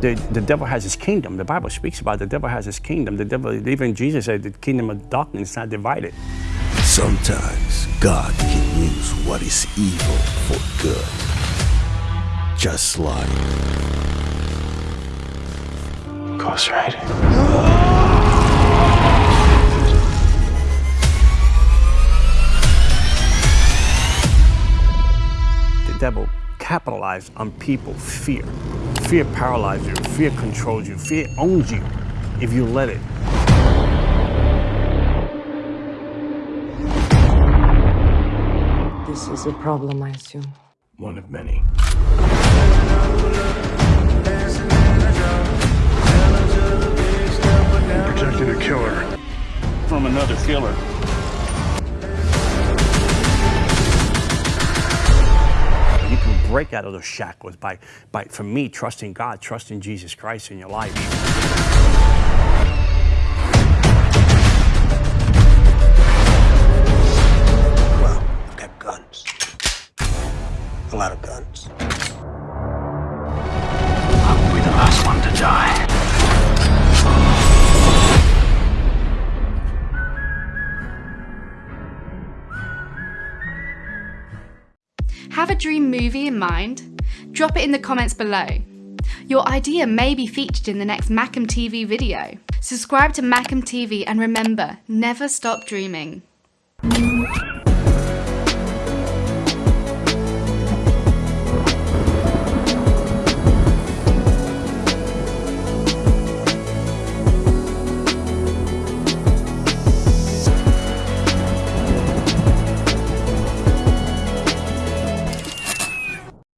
The, the devil has his kingdom. The Bible speaks about the devil has his kingdom. The devil, even Jesus said the kingdom of darkness is not divided. Sometimes God can use what is evil for good. Just like Ghost Rider. The devil capitalized on people's fear. Fear paralyzes you. Fear controls you. Fear owns you if you let it. This is a problem, I assume. One of many. protecting a killer. From another killer. Break out of those shackles by, by, for me, trusting God, trusting Jesus Christ in your life. Well, I've got guns. A lot of guns. Have a dream movie in mind? Drop it in the comments below. Your idea may be featured in the next Macam TV video. Subscribe to Macam TV and remember, never stop dreaming.